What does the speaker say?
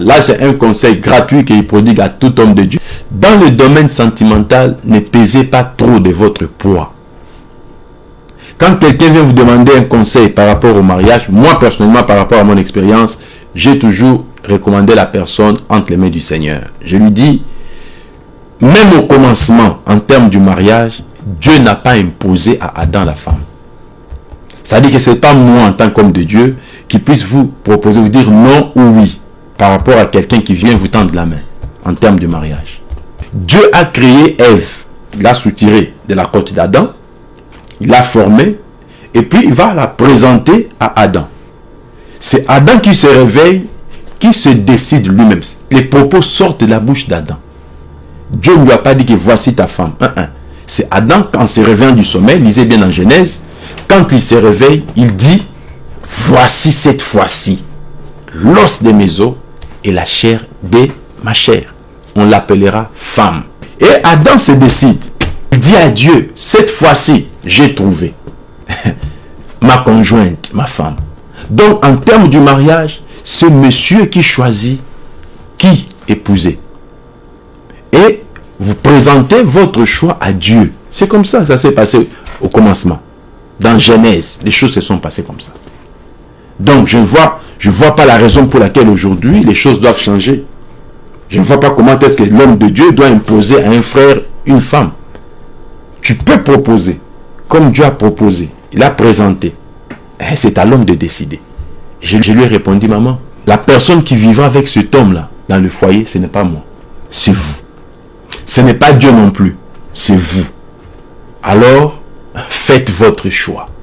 Là, c'est un conseil gratuit qu'il prodigue à tout homme de Dieu. Dans le domaine sentimental, ne pesez pas trop de votre poids. Quand quelqu'un vient vous demander un conseil par rapport au mariage, moi personnellement, par rapport à mon expérience, j'ai toujours recommandé la personne entre les mains du Seigneur. Je lui dis, même au commencement, en termes du mariage, Dieu n'a pas imposé à Adam la femme. C'est-à-dire que ce n'est pas moi, en tant qu'homme de Dieu, qui puisse vous proposer, vous dire non ou oui, par rapport à quelqu'un qui vient vous tendre la main, en termes de mariage. Dieu a créé Ève, l'a soutirée de la côte d'Adam, il l'a formée, et puis il va la présenter à Adam. C'est Adam qui se réveille, qui se décide lui-même. Les propos sortent de la bouche d'Adam. Dieu ne lui a pas dit que voici ta femme. C'est Adam, quand il se réveille du sommeil, lisez bien en Genèse, quand il se réveille, il dit, voici cette fois-ci l'os de mes os et la chair de ma chair. On l'appellera femme. Et Adam se décide. Il dit à Dieu, cette fois-ci, j'ai trouvé ma conjointe, ma femme. Donc, en termes du mariage, c'est monsieur qui choisit qui épouser. Et vous présentez votre choix à Dieu. C'est comme ça, ça s'est passé au commencement. Dans Genèse, les choses se sont passées comme ça. Donc, je vois, je vois pas la raison pour laquelle aujourd'hui, les choses doivent changer. Je ne vois pas comment est-ce que l'homme de Dieu doit imposer à un frère une femme. Tu peux proposer, comme Dieu a proposé. Il a présenté. Eh, c'est à l'homme de décider. Je, je lui ai répondu, maman, la personne qui vivra avec cet homme-là dans le foyer, ce n'est pas moi. C'est vous. Ce n'est pas Dieu non plus. C'est vous. Alors, faites votre choix.